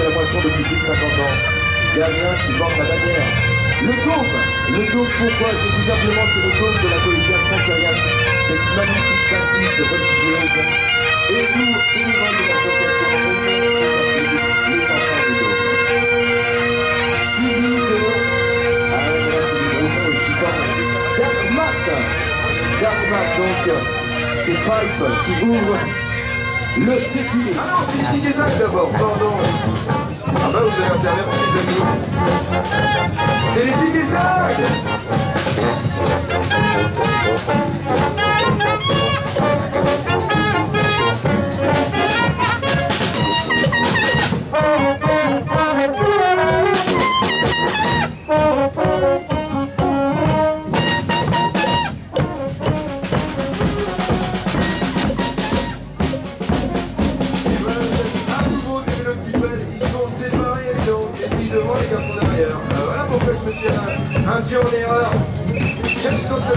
moisson depuis plus de 50 ans. Il y a rien qui vend la bannière. Le dôme Le dôme, pourquoi Tout simplement, c'est le dôme de la collégiale Saint-Curias, cette magnifique bâtisse religieuse. Et nous, membres de l'association, les enfants du de... Ah, là, c'est du donc, c'est Pipe qui ouvre le défilé. Ah non, c'est actes d'abord, pardon. Ah bah vous allez intervenir, les amis.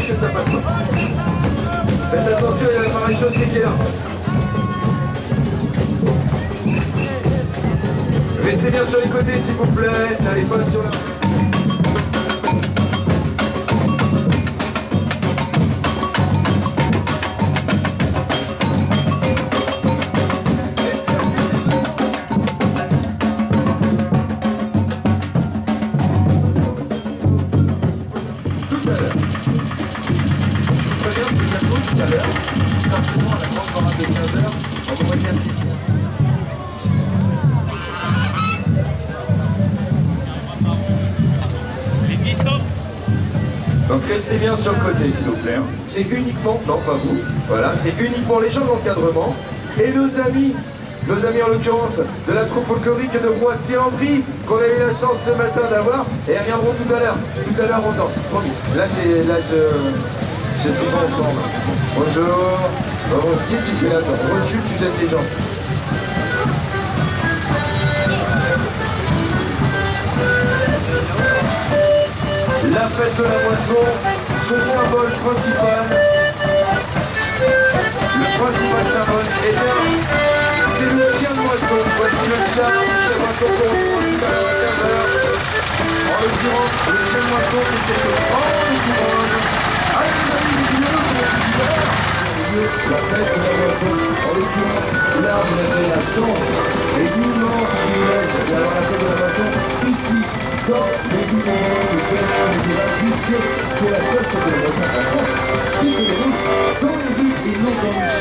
Que ça passe pas. Faites attention, il y a la maréchaussée qui est là. Restez bien sur les côtés s'il vous plaît, n'allez pas sur la... restez bien sur le côté s'il vous plaît. Hein. C'est uniquement, non pas vous, voilà, c'est uniquement les gens d'encadrement et nos amis, nos amis en l'occurrence de la troupe folklorique de Roissy-en-Brie qu'on a eu la chance ce matin d'avoir et elles reviendront tout à l'heure. Tout à l'heure on danse, promis. Là, là je, je sais pas encore. Bonjour. Oh, Qu'est-ce que tu fais là toi? Recule, tu jettes les gens. La fête de la moisson, son symbole principal, le principal symbole, et bien, c'est le chien de moisson. Voici le chat, chien de moisson qu'on retrouve tout à l'heure En l'occurrence, le chien de moisson, c'est cette grande. Allez la fête de la moisson, en l'occurrence, là vous la chance. Et d'avoir la fête de la moisson ici, dans les différents puisque c'est la seule fête de la moisson en France qui se déroule dans les villes et non dans les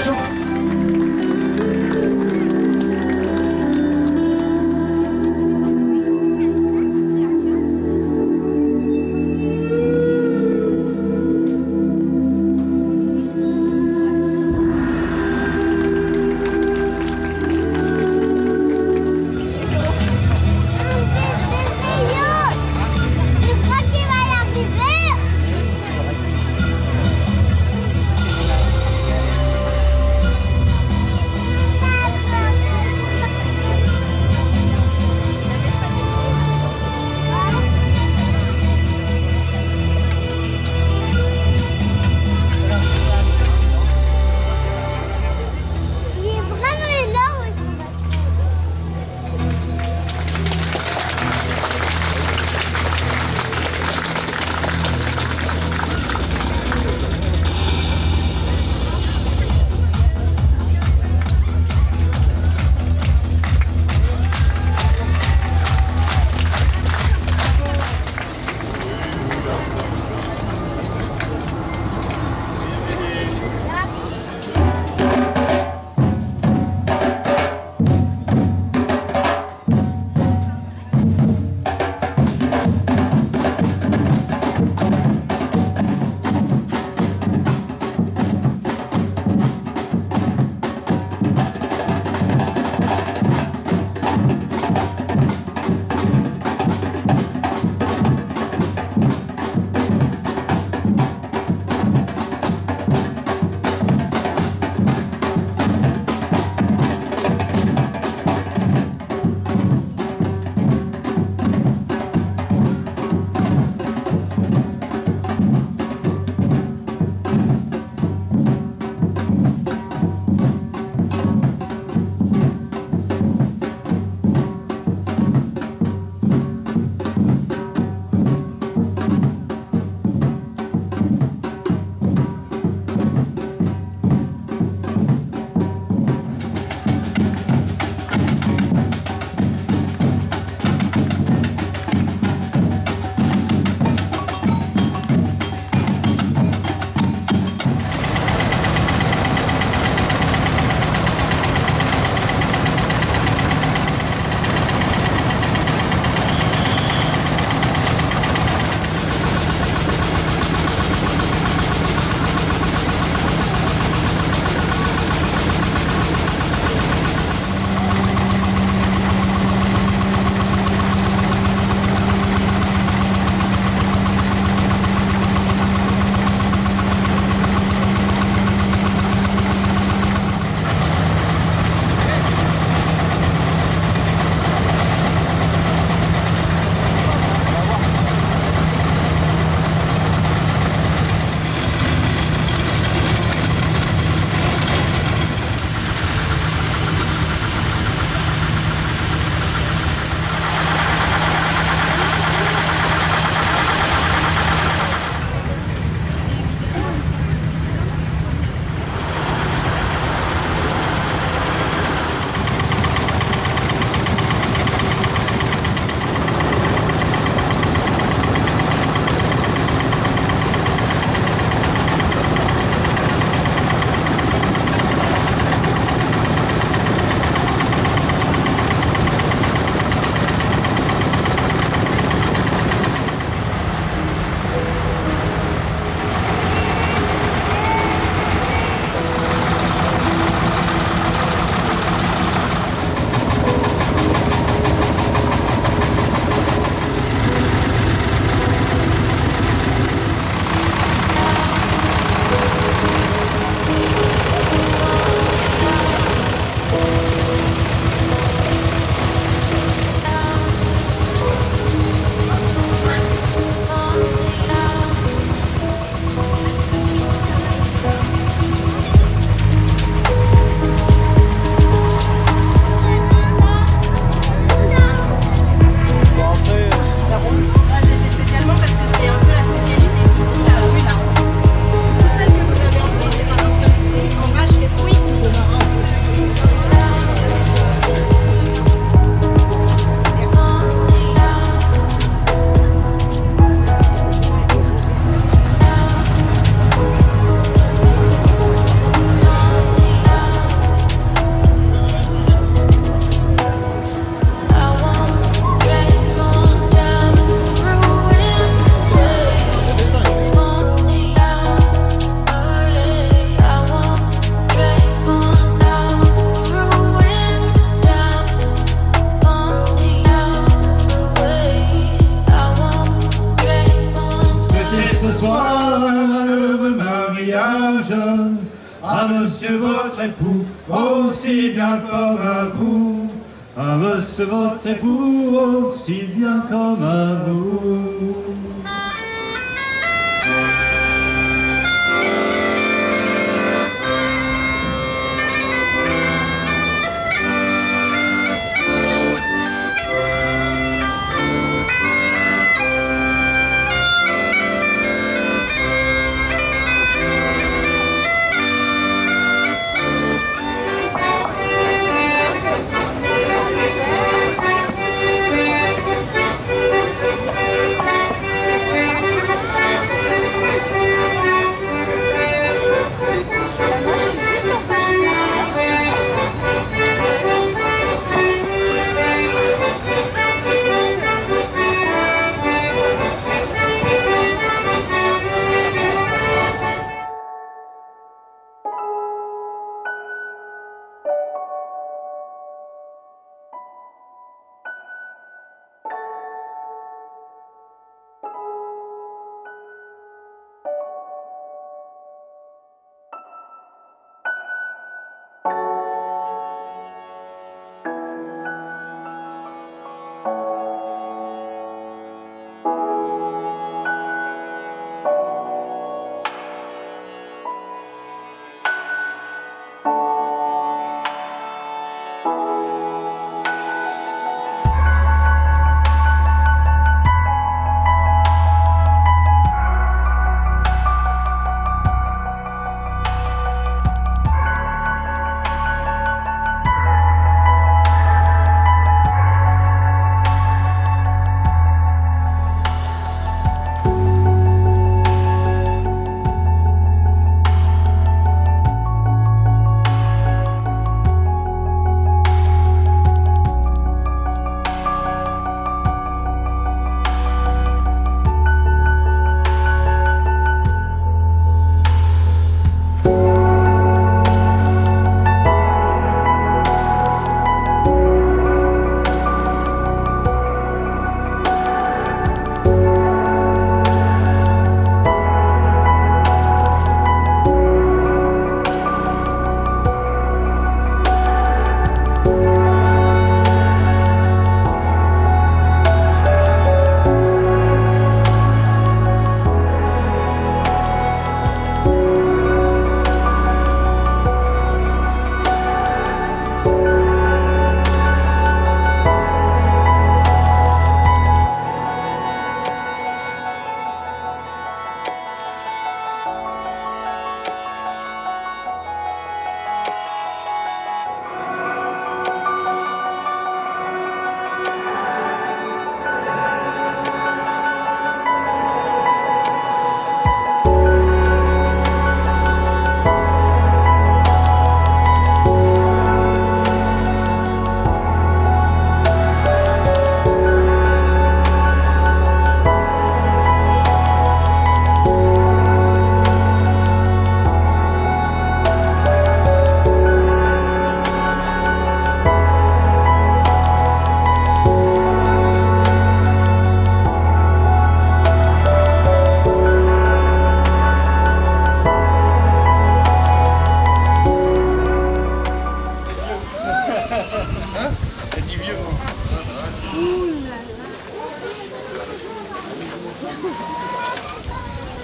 aussi bien comme vous. À monsieur votre époux, aussi bien comme à vous.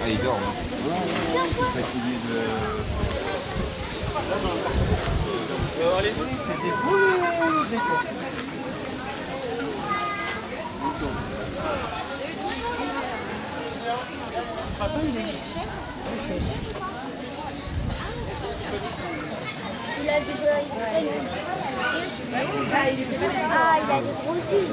Ah, il dort. Hein. Fatigué de... Alors les amis, c'était beau le décor. Il a des oreilles très longues. Ah, il a des gros yeux.